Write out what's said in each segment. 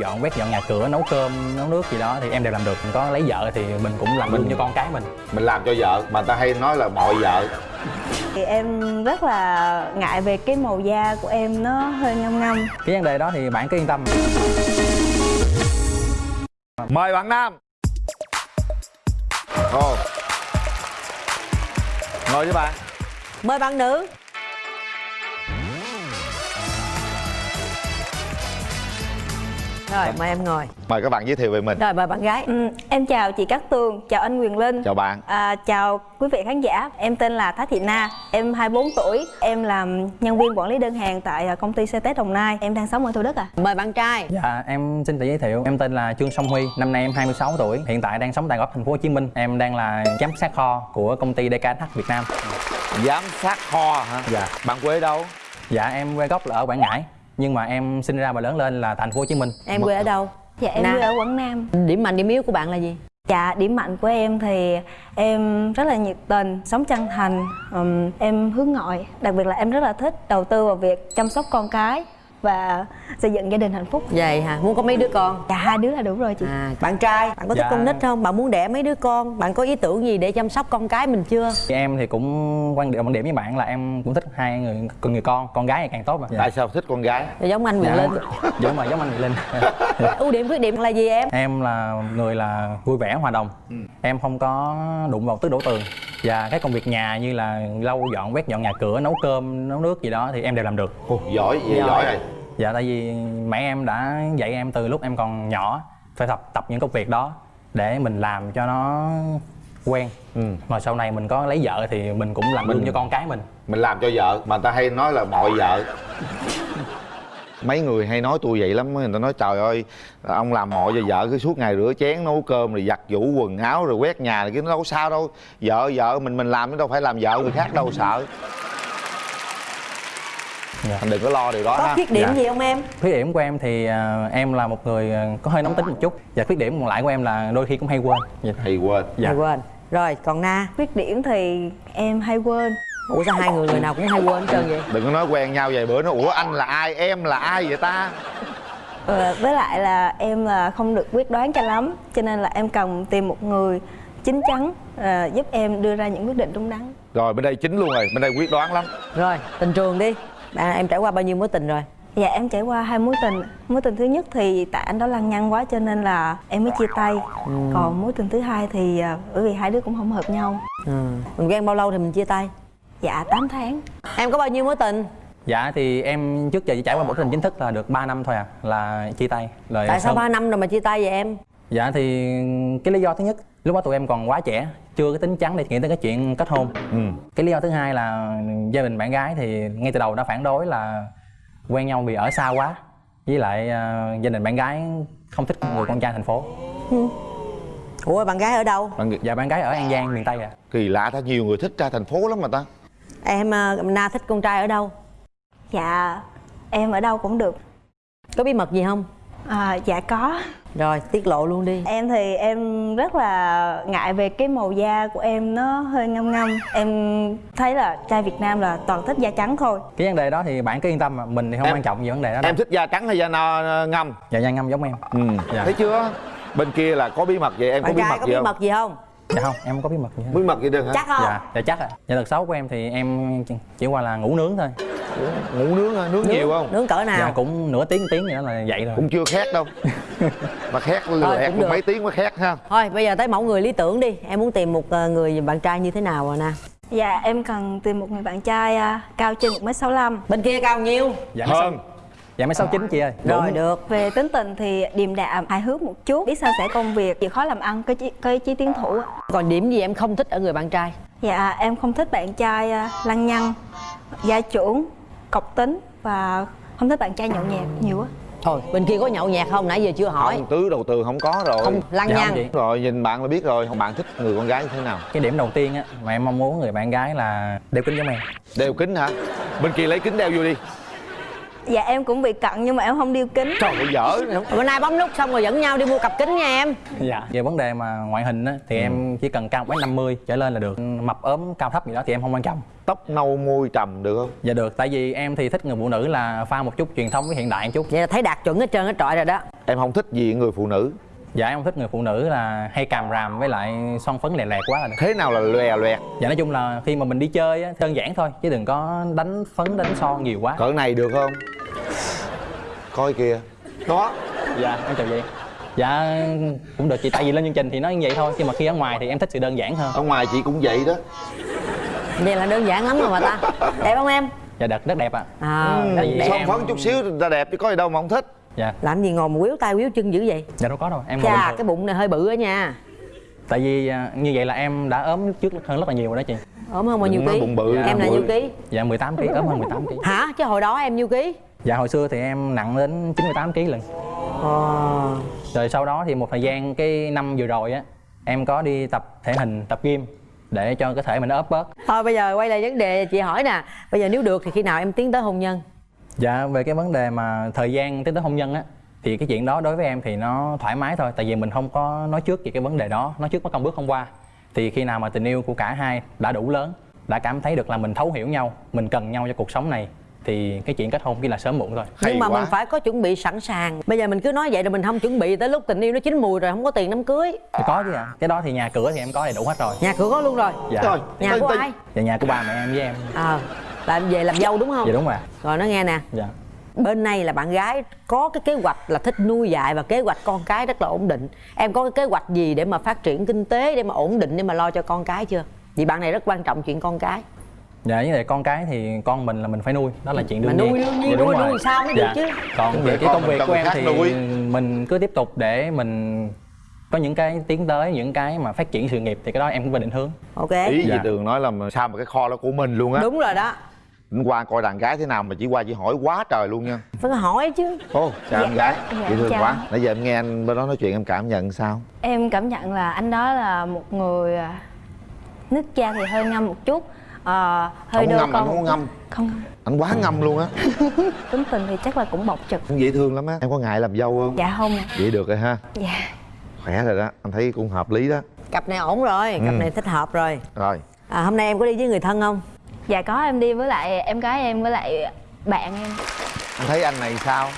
dọn quét dọn nhà cửa nấu cơm nấu nước gì đó thì em đều làm được. Có lấy vợ thì mình cũng làm luôn cho con cái mình. mình làm cho vợ mà ta hay nói là mọi vợ. Thì em rất là ngại về cái màu da của em nó hơi ngâm ngâm cái vấn đề đó thì bạn cứ yên tâm. Mời bạn nam. Ồ. Ngồi với bạn. Mời bạn nữ Rồi mời em ngồi. Mời các bạn giới thiệu về mình. Rồi mời bạn gái. Ừ, em chào chị Cát Tường chào anh Quyền Linh. Chào bạn. À, chào quý vị khán giả. Em tên là Thái Thị Na em 24 tuổi. Em làm nhân viên quản lý đơn hàng tại à, công ty CT Đồng Nai. Em đang sống ở Thủ Đức à? Mời bạn trai. Dạ em xin tự giới thiệu. Em tên là trương song huy năm nay em 26 tuổi. Hiện tại đang sống tại góc thành phố hồ chí minh. Em đang là giám sát kho của công ty DKH Việt Nam. Giám sát kho hả? Dạ. Bạn quê đâu? Dạ em quê gốc là ở quảng ngãi nhưng mà em sinh ra và lớn lên là thành phố hồ chí minh Em quê ở đâu? dạ em Nam. quê ở Quảng Nam Điểm mạnh điểm yếu của bạn là gì? Dạ, điểm mạnh của em thì em rất là nhiệt tình, sống chân thành, ừm, em hướng ngoại Đặc biệt là em rất là thích đầu tư vào việc chăm sóc con cái và xây dựng gia đình hạnh phúc Vậy hả? Muốn có mấy đứa con? Dạ, hai đứa là đủ rồi chị À, bạn trai, bạn có thích Dạ. con nít không? Bạn muốn đẻ mấy đứa con? Bạn có ý tưởng gì để chăm sóc con cái mình chưa? Thì em thì cũng quan điểm quan điểm với bạn là em cũng thích hai người người con con gái thì càng tốt mà dạ. tại sao thích con gái Rồi giống anh Quyền dạ. Linh giống mà giống anh Mỹ Linh Ưu điểm khuyết điểm là gì em? em là người là vui vẻ hòa đồng em không có đụng vào tứ đổ tường và cái công việc nhà như là lau dọn quét dọn nhà cửa nấu cơm nấu nước gì đó thì em đều làm được Ồ, giỏi vậy Giỏi. giỏi rồi dạ tại vì mẹ em đã dạy em từ lúc em còn nhỏ phải tập tập những công việc đó để mình làm cho nó quen. Ừ. mà sau này mình có lấy vợ thì mình cũng làm Mình- luôn cho con cái mình. mình làm cho vợ mà ta hay nói là mọi vợ. Mấy người hay nói tôi vậy lắm người ta nói trời ơi ông làm mọi cho vợ cứ suốt ngày rửa chén nấu cơm rồi giặt giũ quần áo rồi quét nhà rồi cái nó đâu có sao đâu. Vợ vợ mình mình làm chứ đâu phải làm vợ người khác đâu sợ Dạ. anh đừng có lo điều đó Có ha. khuyết điểm Dạ. gì không em? khuyết điểm của em thì à, em là một người à, có hơi nóng tính một chút. Và khuyết điểm còn lại của em là đôi khi cũng hay quên. Dạ. thì quên. Dạ. Hay quên. Rồi, còn Na Khuyết điểm thì em hay quên. Ủa sao hai người người nào cũng hay quên hết trơn vậy? đừng có nói quen nhau vài bữa nó ủa anh là ai? Em là ai vậy ta? Ờ, Với lại là em là không được quyết đoán cho lắm. Cho nên là em cần tìm một người chín chắn ờ, giúp em đưa ra những quyết định đúng đắn. Rồi bên đây chính luôn rồi. Bên đây quyết đoán lắm. Rồi, tình trường đi Bạn, Em trải qua bao nhiêu mối tình rồi? Dạ em trải qua hai mối tình Mối tình thứ nhất thì tại anh đó lăng nhăng quá cho nên là em mới chia tay Còn mối tình thứ hai thì à, bởi vì hai đứa cũng không hợp nhau Ừ. Mình quen bao lâu thì mình chia tay? Dạ 8 tháng Em có bao nhiêu mối tình? dạ thì em trước giờ chỉ trải qua một tình chính thức là được 3 năm thôi à là chia tay rồi Tại sao xong- 3 năm rồi mà chia tay vậy em? dạ thì cái lý do thứ nhất lúc đó tụi em còn quá trẻ chưa có tính chắn để nghĩ tới cái chuyện kết hôn ừ. cái lý do thứ hai là gia đình bạn gái thì ngay từ đầu đã phản đối là quen nhau vì ở xa quá với lại à, gia đình bạn gái không thích người con trai thành phố Ủa bạn gái ở đâu? Bạn- dạ bạn gái ở an giang miền tây à kỳ lạ ta nhiều người thích ra thành phố lắm mà ta Em ờ, Na thích con trai ở đâu? Dạ em ở đâu cũng được Có bí mật gì không? À, Dạ có. Rồi tiết lộ luôn đi. Em thì em rất là ngại về cái màu da của em nó hơi ngâm ngâm. Em thấy là trai Việt Nam là toàn thích da trắng thôi. Cái vấn đề đó thì bạn cứ yên tâm mà mình thì không Em- quan trọng về vấn đề đó đâu. em thích da trắng hay da no ngâm? Dạ da ngâm giống em. Ừ. Dạ. thấy chưa? Bên kia là có bí mật vậy em có Bạn bí trai mật có gì bí không? mật gì không? Dạ không em không có bí mật gì hết. Bí mật gì được hả? Chắc không? dạ dạ chắc ạ. Dạ tật xấu của em thì em chỉ- qua là ngủ nướng thôi. Ngủ nướng hả? Nướng, nhiều không? Nướng cỡ nào? dạ cũng nửa tiếng tiếng gì đó là vậy rồi. Cũng chưa khét đâu. Mà khét một được. mấy tiếng mới khét ha. Thôi bây giờ tới mẫu người lý tưởng đi. Em muốn tìm một ờ, người bạn trai như thế nào rồi nè Dạ em cần tìm một người bạn trai à, cao trên 1m65 Bên kia cao nhiêu? dạ hơn. sáu dạ mấy sáu chín chị ơi. Rồi được. Về tính tình thì điềm đạm, hài hước một chút. Biết sao sẻ công việc, chịu khó làm ăn, có chí, có ý chí tiến thủ ạ. Còn điểm gì em không thích ở người bạn trai? Dạ em không thích bạn trai à, lăng nhăng, gia trưởng, cọc tính Và không thích bạn trai nhậu nhẹt nhiều á. Thôi bên kia có nhậu nhạt không? Nãy giờ chưa hỏi. Không tứ đầu tư không có rồi. Không lăng Dạ không nhăng. chị. rồi nhìn bạn là biết rồi. Bạn thích người con gái như thế nào? Cái điểm đầu tiên á mà em mong muốn người bạn gái là đeo kính giống em đeo kính hả? Bên kia lấy kính đeo vô đi dạ em cũng bị cận nhưng mà em không đeo kính. Trời ơi dở. Bữa nay bấm nút xong rồi dẫn nhau đi mua cặp kính nha em. Dạ. Về vấn đề mà ngoại hình á thì em chỉ cần cao một 50 trở lên là được. Mập ốm cao thấp gì đó thì em không quan trọng. Tóc nâu môi trầm được không? Dạ được tại vì em thì thích người phụ nữ là pha một chút truyền thống với hiện đại một chút. Vậy là thấy đạt chuẩn hết trơn hết trọi rồi đó. Em không thích gì người phụ nữ. Dạ em không thích người phụ nữ là hay càm ràm với lại son phấn lè lẹt quá là được. Thế nào là lòe loẹt dạ nói chung là khi mà mình đi chơi á đơn giản thôi chứ đừng có đánh phấn đánh son nhiều quá. Cỡ này được không coi kìa. Đó. Dạ em chào chị. Dạ cũng được chị tại vì lên chương trình thì nói như vậy thôi nhưng mà khi ở ngoài thì em thích sự đơn giản hơn. Ở ngoài chị cũng vậy đó. Vậy là đơn giản lắm rồi mà ta. Đẹp không em? Dạ đẹp rất đẹp ạ. À, tại vì đẹp. son em- phấn chút xíu ta đẹp chứ có gì đâu mà không thích. Dạ. Làm gì ngồi mà quýu tay quýu chân dữ vậy? Dạ đâu có đâu em ngồi bình chà thường. cái bụng này hơi bự á nha. Tại vì à, như vậy là em đã ốm trước hơn rất là nhiều rồi đó chị. Ốm hơn bao nhiêu ký? bụng bự, em là nhiêu ký? Dạ 18 kg ốm hơn 18 kg hả? Chứ hồi đó em nhiêu ký dạ hồi xưa thì em nặng đến 98 kg lần ờ. Rồi sau đó thì một thời gian cái năm vừa rồi á em có đi tập thể hình tập gym để cho cơ thể mình nó ốp bớt thôi bây giờ quay lại vấn đề chị hỏi nè. Bây giờ nếu được thì khi nào em tiến tới hôn nhân? Dạ về cái vấn đề mà thời gian tiến tới hôn nhân á thì cái chuyện đó đối với em thì nó thoải mái thôi tại vì mình không có nói trước về cái vấn đề đó nói trước mất công bước không qua. Thì khi nào mà tình yêu của cả hai đã đủ lớn đã cảm thấy được là mình thấu hiểu nhau mình cần nhau cho cuộc sống này thì cái chuyện kết hôn chỉ là sớm muộn thôi Hay nhưng mà quá. mình phải có chuẩn bị sẵn sàng. Bây giờ mình cứ nói vậy rồi mình không chuẩn bị tới lúc tình yêu nó chín mùi rồi không có tiền đám cưới. Thì có chứ ạ. Cái đó thì nhà cửa thì em có đầy đủ hết rồi. Nhà cửa có luôn rồi. Dạ. Trời, nhà tin- của tin. ai? Dạ nhà của ba mẹ em với em. Ờ là em về làm dâu đúng không? Dạ đúng rồi rồi nó nghe nè. Dạ. Bên này là bạn gái có cái kế hoạch là thích nuôi dạy và kế hoạch con cái rất là ổn định. Em có cái kế hoạch gì để mà phát triển kinh tế để mà ổn định để mà lo cho con cái chưa? Vì bạn này rất quan trọng chuyện con cái dạ với lại con cái thì con mình là mình phải nuôi đó là chuyện đương nhiên nuôi đương nhiên, Dạ, đúng nuôi- rồi. nuôi sao mới được chứ. còn về cái công việc của em thì nuôi. mình cứ tiếp tục để mình có những cái tiến tới những cái mà phát triển sự nghiệp thì cái đó em cũng phải định hướng ok ý Dạ. gì tường nói là sao mà cái kho đó của mình luôn á đúng rồi đó Đến qua coi đàn gái thế nào mà chỉ qua chỉ hỏi quá trời luôn nha phải hỏi chứ ô chào em gái dạ, dễ thương chào. quá nãy giờ em nghe anh bên đó nói chuyện em cảm nhận sao em cảm nhận là anh đó là một người à, nước da thì hơi ngâm một chút ờ, hơi không ngâm con. anh không ngâm. Không. Ngâm anh quá ngâm luôn á. Tính tình thì chắc là cũng bộc trực. Cũng dễ thương lắm á. Em có ngại làm dâu không? Dạ không. Vậy được rồi ha. Dạ. Khỏe rồi đó. Anh thấy cũng hợp lý đó. Cặp này ổn rồi. Cặp Ừ. này thích hợp rồi. Rồi. À, hôm nay em có đi với người thân không? Dạ có em đi với lại em gái em với lại bạn em. Anh thấy anh này sao?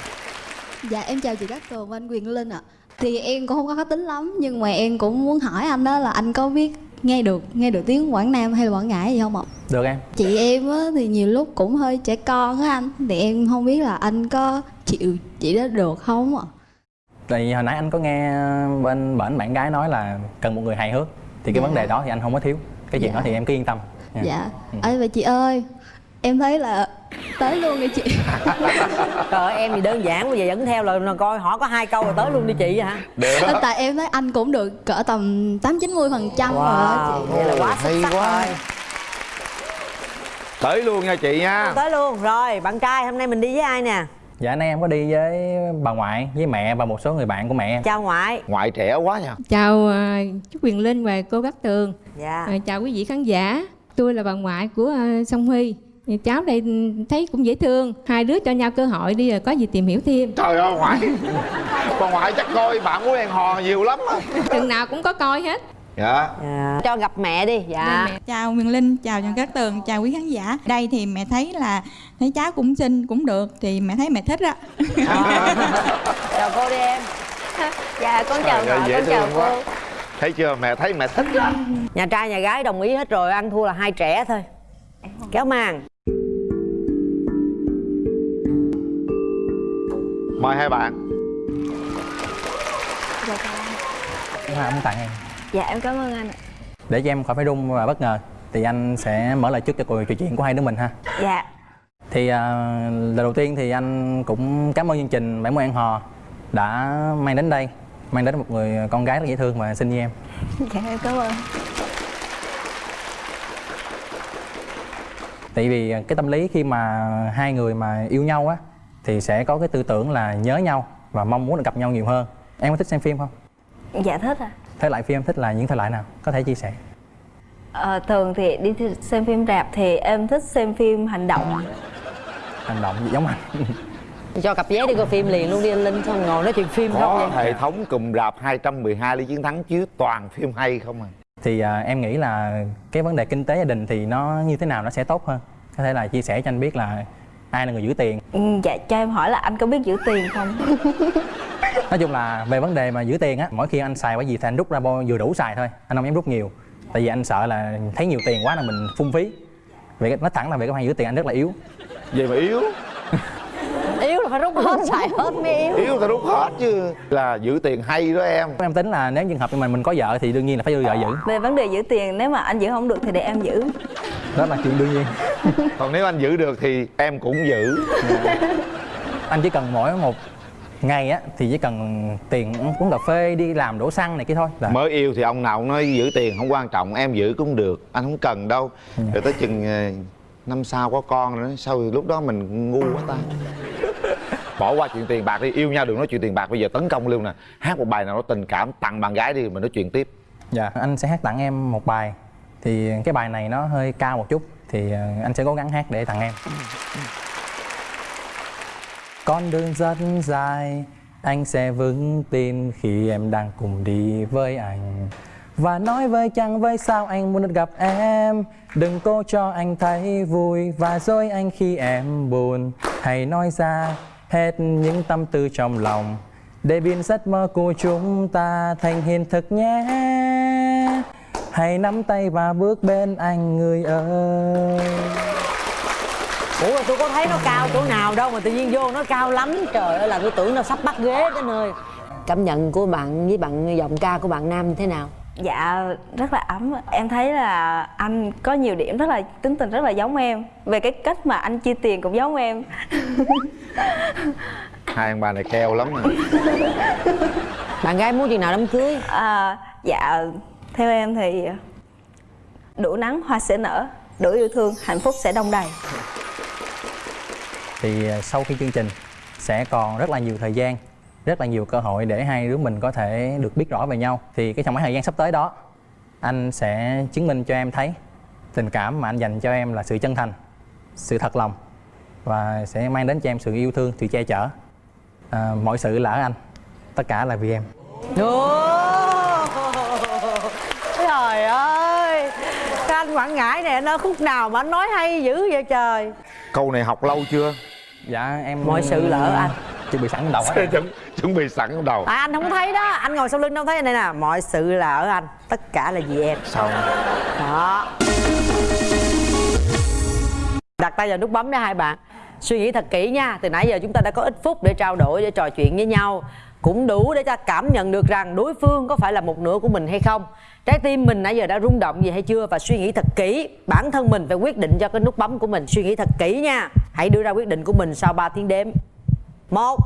Dạ em chào chị Cát Tường và anh Quyền Linh ạ. Thì em cũng không có khó tính lắm Nhưng mà em cũng muốn hỏi anh đó là anh có biết nghe được nghe được tiếng Quảng Nam hay là Quảng Ngãi gì không ạ? được em Chị em á, thì nhiều lúc cũng hơi trẻ con á anh Thì em không biết là anh có chịu chị đó được không ạ? tại vì hồi nãy anh có nghe bên bển bạn gái nói là cần một người hài hước thì cái Dạ. vấn đề đó thì anh không có thiếu cái chuyện Dạ. đó thì em cứ yên tâm nha. Dạ Ừ. Ê vậy chị ơi Em thấy là tới luôn đi chị. Trời ơi, em thì đơn giản bây giờ dẫn theo là coi hỏi có hai câu rồi tới luôn đi chị hả? Được. Tại em thấy anh cũng được cỡ tầm 8-90% phần trăm rồi chị. vậy là quá xuất hay sắc quá. rồi. Tới luôn nha chị nha. Tới luôn rồi bạn trai hôm nay mình đi với ai nè? Dạ nay em có đi với bà ngoại với mẹ và một số người bạn của mẹ chào ngoại. Ngoại trẻ quá nha Chào à, chú Quyền Linh và cô Cát Tường. Dạ. À, Chào quý vị khán giả. Tôi là bà ngoại của à, Song Huy Cháu đây thấy cũng dễ thương. Hai đứa cho nhau cơ hội đi rồi có gì tìm hiểu thêm. Trời ơi ngoại. Bà ngoại chắc coi bạn của đèn hò nhiều lắm Chừng nào cũng có coi hết. Dạ. Dạ. cho gặp mẹ đi. Dạ. Mẹ. Chào Quyền Linh, chào Trần Cát Tường, chào quý khán giả. Đây thì mẹ thấy là thấy cháu cũng xinh, cũng được Thì mẹ thấy mẹ thích á. Ờ. chào cô đi em. Dạ con chào Trời con chào thương quá. cô. Thấy chưa? Mẹ thấy mẹ thích á nhà trai nhà gái đồng ý hết rồi ăn thua là hai trẻ thôi. Kéo màn mời hai bạn. Dạ anh. hoa muốn tặng em. Dạ em cảm ơn anh ạ. để cho em khỏi phải run và bất ngờ thì anh sẽ mở lời trước cho cuộc trò chuyện của hai đứa mình ha. Dạ. Thì à, lần đầu tiên thì anh cũng cảm ơn chương trình bảy mươi ăn hò đã mang đến đây mang đến một người con gái rất dễ thương và xinh như em. Dạ em cảm ơn. Tại vì cái tâm lý khi mà hai người mà yêu nhau á thì sẽ có cái tư tưởng là nhớ nhau và mong muốn được gặp nhau nhiều hơn. Em có thích xem phim không? Dạ thích ạ. Thể loại phim em thích là những thể loại nào? Có thể chia sẻ. Ờ, thường thì đi xem phim rạp thì em thích xem phim hành động. Hành động gì giống anh? Cho cặp vé đi coi phim liền luôn đi anh linh xong ngồi nói chuyện phim không có vậy? hệ thống cụm rạp 212 lý chiến thắng chiếu toàn phim hay không à thì à, em nghĩ là cái vấn đề kinh tế gia đình thì nó như thế nào nó sẽ tốt hơn. Có thể là chia sẻ cho anh biết là ai là người giữ tiền? Ừ, dạ cho em hỏi là anh có biết giữ tiền không? Nói chung là về vấn đề mà giữ tiền á mỗi khi anh xài cái gì thì anh rút ra bao vừa đủ xài thôi. Anh không dám rút nhiều. Tại vì anh sợ là thấy nhiều tiền quá là mình phung phí. Cái nói thẳng là về cái khoản giữ tiền anh rất là yếu. Vậy mà yếu. Yếu là phải rút hết xài hết mới yếu. Yếu ta rút hết chứ. Là giữ tiền hay đó em. Em tính là nếu trường hợp như mình mình có vợ thì đương nhiên là phải đưa vợ giữ. Về vấn đề giữ tiền nếu mà anh giữ không được thì để em giữ đó là chuyện đương nhiên. Còn nếu anh giữ được thì em cũng giữ. Anh chỉ cần mỗi một ngày á thì chỉ cần tiền uống cà phê đi làm đổ xăng này kia thôi là mới yêu thì ông nào cũng nói giữ tiền không quan trọng em giữ cũng được anh không cần đâu. Rồi tới chừng ờ, năm sau có con nữa sau thì lúc đó mình ngu quá ta. Bỏ qua chuyện tiền bạc đi yêu nhau đừng nói chuyện tiền bạc bây giờ tấn công luôn nè. Hát một bài nào đó tình cảm tặng bạn gái đi mình nói chuyện tiếp. Dạ anh sẽ hát tặng em một bài thì cái bài này nó hơi cao một chút, thì ờ, anh sẽ cố gắng hát để tặng em. Con đường rất dài, anh sẽ vững tin khi em đang cùng đi với anh. Và nói với chàng với sao anh muốn được gặp em? Đừng cố cho anh thấy vui, và dối anh khi em buồn. Hãy nói ra hết những tâm tư trong lòng, để biến giấc mơ của chúng ta thành hiện thực nhé hãy nắm tay và bước bên anh người ơi. Ủa tôi có thấy nó cao chỗ nào đâu mà tự nhiên vô nó cao lắm. Trời ơi là tôi tưởng nó sắp bắt ghế tới nơi. Cảm nhận của bạn với bạn giọng ca của bạn nam như thế nào? Dạ rất là ấm. Em thấy là anh có nhiều điểm rất là tính tình rất là giống em. Về cái cách mà anh chia tiền cũng giống em. Hai ông bà này keo lắm nè. Bạn gái muốn chừng nào đám cưới? À, dạ theo em thì đủ nắng hoa sẽ nở đủ yêu thương hạnh phúc sẽ đông đầy. Thì ờ, sau khi chương trình sẽ còn rất là nhiều thời gian rất là nhiều cơ hội để hai đứa mình có thể được biết rõ về nhau. Thì cái trong khoảng thời gian sắp tới đó anh sẽ chứng minh cho em thấy tình cảm mà anh dành cho em là sự chân thành sự thật lòng và sẽ mang đến cho em sự yêu thương sự che chở. À, mọi sự là ở anh tất cả là vì em. Ồ, trời ơi. Cái anh quảng ngãi này nó khúc nào mà anh nói hay dữ vậy trời? Câu này học lâu chưa? Dạ em Mọi sự là ở anh. chuẩn bị sẵn đầu hết chuẩn, chuẩn bị sẵn trong đầu? À, anh không thấy đó. Anh ngồi sau lưng đâu thấy anh đây nè. Mọi sự là ở anh. Tất cả là vì em. Sao đó. Đặt tay vào nút bấm để hai bạn. Suy nghĩ thật kỹ nha. Từ nãy giờ chúng ta đã có ít phút để trao đổi để trò chuyện với nhau cũng đủ để ta cảm nhận được rằng đối phương có phải là một nửa của mình hay không. Trái tim mình nãy giờ đã rung động gì hay chưa và suy nghĩ thật kỹ. Bản thân mình phải quyết định cho cái nút bấm của mình suy nghĩ thật kỹ nha. Hãy đưa ra quyết định của mình sau 3 tiếng đếm. Một.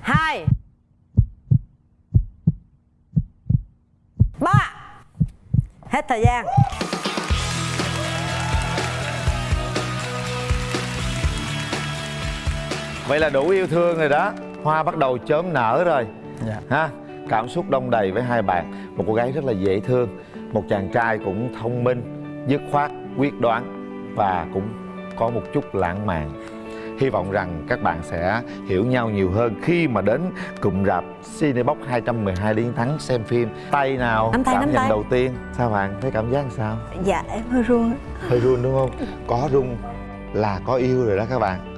Hai. Ba. Hết thời gian. Vậy là đủ yêu thương rồi đó. Hoa bắt đầu chớm nở rồi. Dạ. Ha cảm xúc đông đầy với hai bạn. Một cô gái rất là dễ thương một chàng trai cũng thông minh dứt khoát quyết đoán và cũng có một chút lãng mạn. Hy vọng rằng các bạn sẽ hiểu nhau nhiều hơn khi mà đến cụm rạp Cinebox 212 Liên Thắng xem phim. Tay nào Nắm tay, cảm nắm nhận tay. đầu tiên? Sao bạn? Thấy cảm giác sao? Dạ em hơi run hơi run đúng không? Có run là có yêu rồi đó các bạn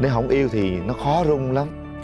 nếu không yêu thì nó khó rung lắm.